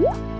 안녕